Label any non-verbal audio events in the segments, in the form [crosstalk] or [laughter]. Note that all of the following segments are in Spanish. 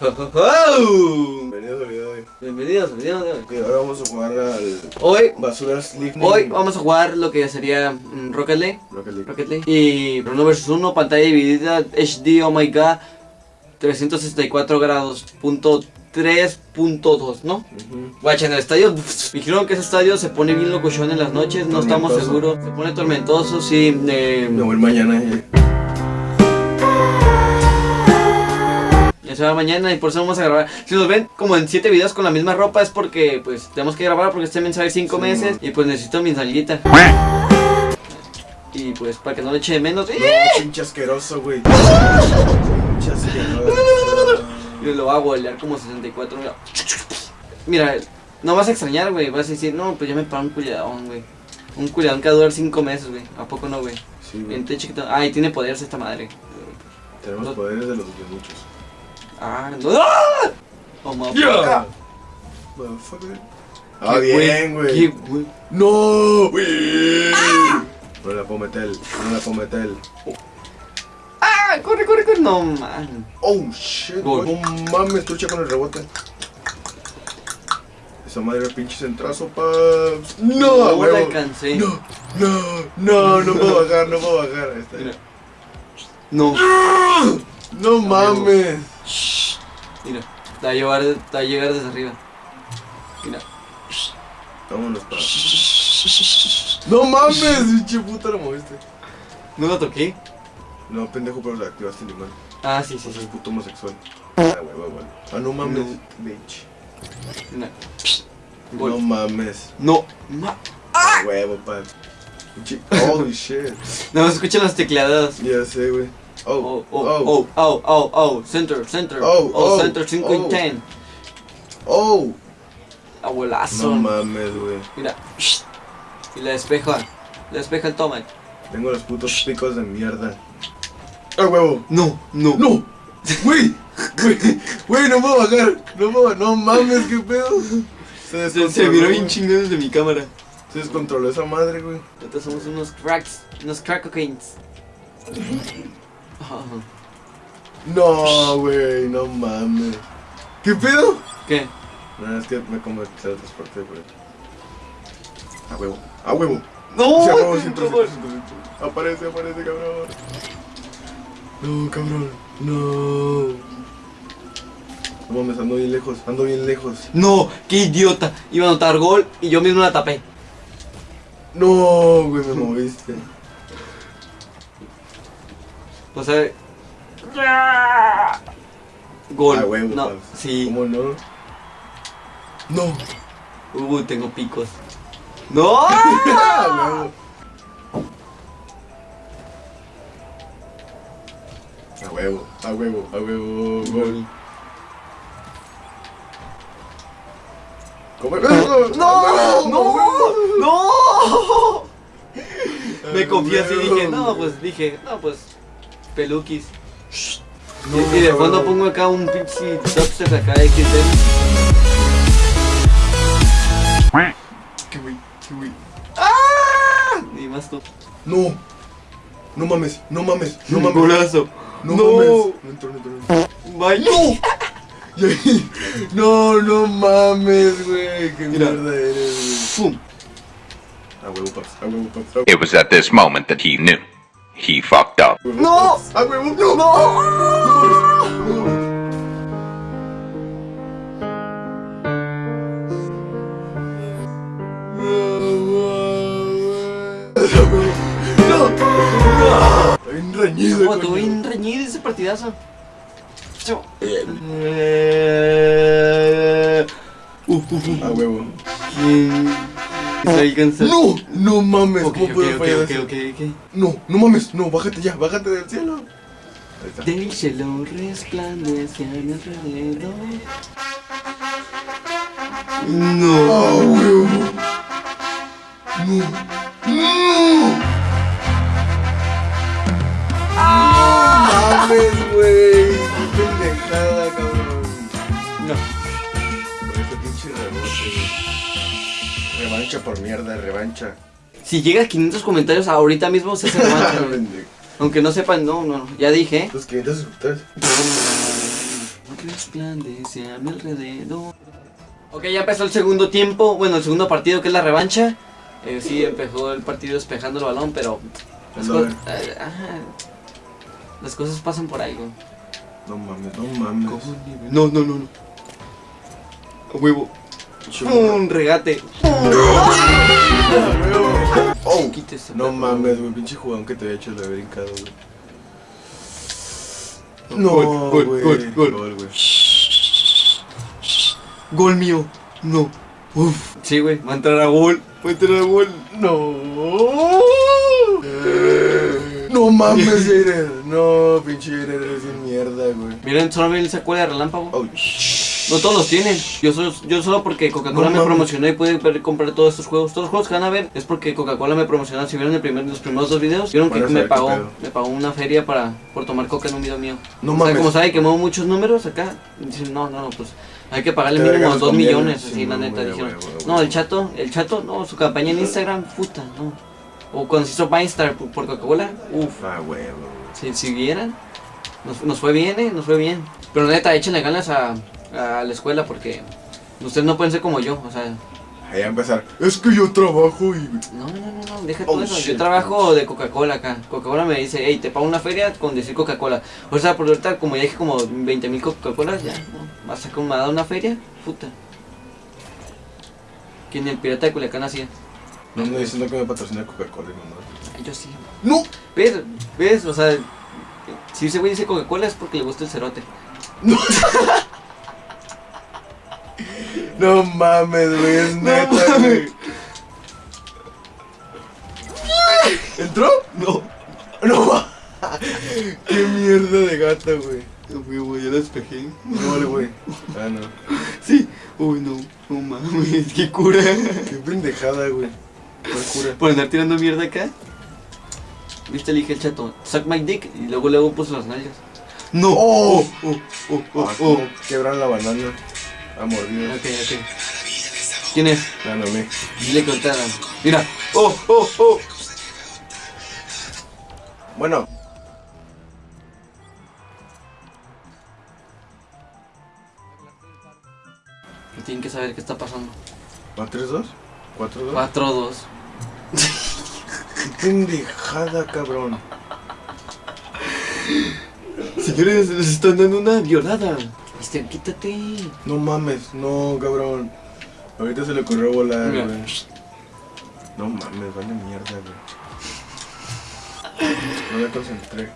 Bienvenidos al video de hoy. Bienvenidos, bienvenidos. Ok, ahora vamos a jugar al Hoy, League. hoy vamos a jugar lo que sería mm, Rocket League. Rocket League. Rocket League. Y Bruno vs 1, pantalla dividida, HD, oh my god, 364 grados, punto 3.2, ¿no? Ujú. Guacha, en el estadio, pff, [laughs] dijeron que ese estadio se pone bien locochón en las noches, no estamos seguros. Se pone tormentoso, sí. eh, Me voy mañana. eh. Se va mañana y por eso vamos a grabar. Si nos ven como en 7 videos con la misma ropa es porque pues tenemos que grabar porque este mensaje 5 Sí, meses man. y pues necesito mi nalguita. Y pues para que no le eche de menos. No, ¡eh! pinche asqueroso, güey. Pinche asqueroso. Y lo hago golear como 64. Mira, Mira, no vas a extrañar, güey. Vas a decir, no, pues ya me pago un culiadón, güey. Un culiadón que va a durar 5 meses, güey. ¿A poco no, güey? Sí, güey. Bien. Ay, tiene poderes esta madre. Tenemos poderes de los muchos. Ah, no. ¡Ah! Oh, motherfucker. Motherfucker. Qué Ah, bien, güey. güey. No, güey. No la puedo meter. No la puedo meter. ¡Ah! ¡Corre, corre, corre! No, man. Oh, shit. Gol. No mames, trucha con el rebote. Esa madre pinche centrazo, pa. No, No la alcancé. No, no, no, no puedo [laughs] bajar, no puedo bajar. Ahí está. Mira. No. No mames. Mira. Te va a llevar, te va a llegar desde arriba. Mira. Vámonos, pa. No mames, [laughs] pinche puta la moviste. ¿No la toqué? No, pendejo, pero le activaste el imán. Ah, sí, sí, Sos sí. puto homosexual. Ah, huevo. Ah, no mames, bitch. Mira. No Gol. mames. No. Ma Ah, huevo, pa. Pinche- Holy shit. no me escuchan las tecleadas. Ya sé, güey. Oh, oh, oh, oh, oh, oh, center, center, Oh, oh, oh, center 5 y oh. 10. Oh. Abuelazo. No mames, güey. Mira. Y la despeja. La despeja el toma. Tengo los putos picos de mierda. ¡Ah, huevo! No, no. ¡No! ¡Güey! ¡Güey! ¡Güey, no puedo bajar! ¡No puedo! ¡No mames, qué pedo! Se, Se, descontroló, se miró bien chingón desde mi cámara. Se descontroló esa madre, güey. Nosotros somos unos cracks, unos crack cocaines. No, güey, no mames. ¿Qué pedo? ¿Qué? No, es que me como el teletransporte, güey. A huevo, a huevo. No, Sí, a huevo. Aparece, aparece, cabrón. No, cabrón. No. No mames, ando bien lejos, ando bien lejos. No, qué idiota. Iba a anotar gol y yo mismo la tapé. No, güey, me moviste. O sea. Gol. A huevo, no, paps. sí. ¿Cómo no? No. Uh, tengo picos. ¡No! A [laughs] huevo. A huevo, a huevo, a huevo, gol. ¿Cómo ¡No! ¡No! ¡No! ¡No! Me confié así y dije, no, pues dije, no, pues. Peluquis. No, y, y de fondo pongo acá un pinche dubstep acá de XD. ¿Qué güey? ¿Qué güey? ¡Ah! Y más tú. No. No mames, no mames, no mames. Golazo. No, No. mames. No entró, no entró, no No, no mames, güey. Qué Mira. mierda eres, ¡Pum! güey. A huevo, paps, a huevo, paps, a huevo. It was at this moment that he knew. He fucked up. ¡No! A huevo, no. ¡No! No. Bien reñido. Oh, estuvo coño. bien reñido ese partidazo. Uh, uh, uh. A huevo. ¿Quién alcanza? No, no mames. Ok, ¿Cómo ok, puedo ok, fallar ok, eso? ok, ok. No, no mames, no, bájate ya, bájate del cielo. Ahí está. Del cielo resplandece a mi alrededor. No. ¡Ah, huevo! ¡No! ¡No! ¡Mames, güey! ¡Qué pendejada, cabrón! No. Por este pinche rebote, güey. Revancha por mierda, revancha. Si llega a 500 comentarios ahorita mismo se hace revancha. [laughs] Aunque no sepan, no, no, no, ya dije. Los 500 suscriptores. [laughs] resplandece a mi alrededor. Ok, ya empezó el segundo tiempo, bueno, el segundo partido que es la revancha. Eh, sí, empezó el partido despejando el balón, pero las, co- eh, ajá. las cosas pasan por güey. No mames, no mames. No, no, no, no. A huevo. Un regate. Oh, Quítese, no mames, güey, pinche jugadón que te había hecho el haber brincado, güey. Gol, gol, gol, gol. Gol, güey. Gol mío. No. Uf. Sí, güey. Va a entrar a gol. Va a entrar a gol. No. No mames, [laughs] Jader. No, pinche Jader, eres de mierda, güey. Miren, solo él se acuerda de relámpago. Oh, No todos los tienen. Yo solo, yo solo porque Coca-Cola No me promocionó y pude comprar todos estos juegos. Todos los juegos que van a ver es porque Coca-Cola me promocionó. Si vieron el primer, los primeros dos videos, vieron que me pagó, me pagó una feria para por tomar coca en un video mío. No O sea, mames. como sabe que muevo muchos números acá, dicen, no, no, no, pues hay que pagarle Te mínimo regalas dos conviene, millones, sí, así la neta, dijeron. No, el chato, el chato, no, su campaña en Instagram, puta, no. O cuando se hizo Vinestar por, por Coca-Cola, uff, Ah, si, si vieran, nos, nos fue bien, eh, nos fue bien. Pero neta, échenle ganas a, a la escuela porque ustedes no pueden ser como yo, o sea, Ahí a empezar. Es que yo trabajo y. no, no, no, no, deja Oh, todo eso. Yo trabajo de Coca-Cola acá. Coca-Cola me dice, hey, te pago una feria con decir Coca-Cola. O sea, por ahorita, como ya dije, como 20 mil Coca-Colas, ya, no. Vas a como me ha dado una feria, puta. Que ni el pirata de Culiacán hacía. No ando diciendo que me patrocina Coca-Cola, no Ay, yo sí. No. ¿Ves? ¿Ves? O sea, si ese güey dice Coca-Cola es porque le gusta el cerote. No [laughs] mames, güey, es neta, güey. ¿Entró? No. No. Qué mierda de gata, güey. Güey, ya la despejé. No, güey. [laughs] Ah, no. Sí. Uy, no. No mames, qué cura. Qué pendejada, güey. Por andar tirando mierda acá. Viste, le dije el chato, suck my dick y luego luego puso las nalgas. No. Oh. oh, oh, oh, Ah, oh. quebran la banana. A mordidas. Ok, ok. ¿Quién es? No, me. Dile que ahorita. Mira. Oh, oh, oh. Bueno. Tienen que saber qué está pasando. ¿Va 3-2? ¿4-2? 4-2. Qué pendejada, cabrón. Señores, les están dando una violada. Este, quítate. No mames, no, cabrón. Ahorita se le ocurrió volar, güey. No mames, vale mierda, güey. No me concentré.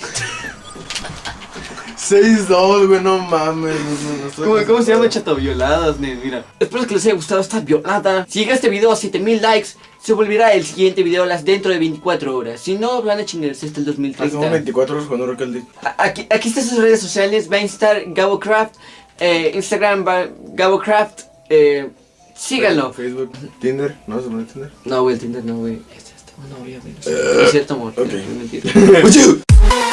[laughs] Seis dos, güey, no mames. No, no, no estoy ¿Cómo, cómo se llama chato violadas? Mira. Espero que les haya gustado esta violada. Si llega este video a 7000 likes, se volverá el siguiente video a las dentro de 24 horas. Si no, van a chingarse hasta el Hacemos 2030. 24 horas League. A- Aquí, aquí están sus redes sociales, va a estar GaboCraft, eh, Instagram va GaboCraft, eh, síganlo. Facebook, Tinder, ¿no se pone Tinder? No, güey, el Tinder no, güey. Es esta una novia, güey. No es cierto, amor. ok. Es mentira. [laughs]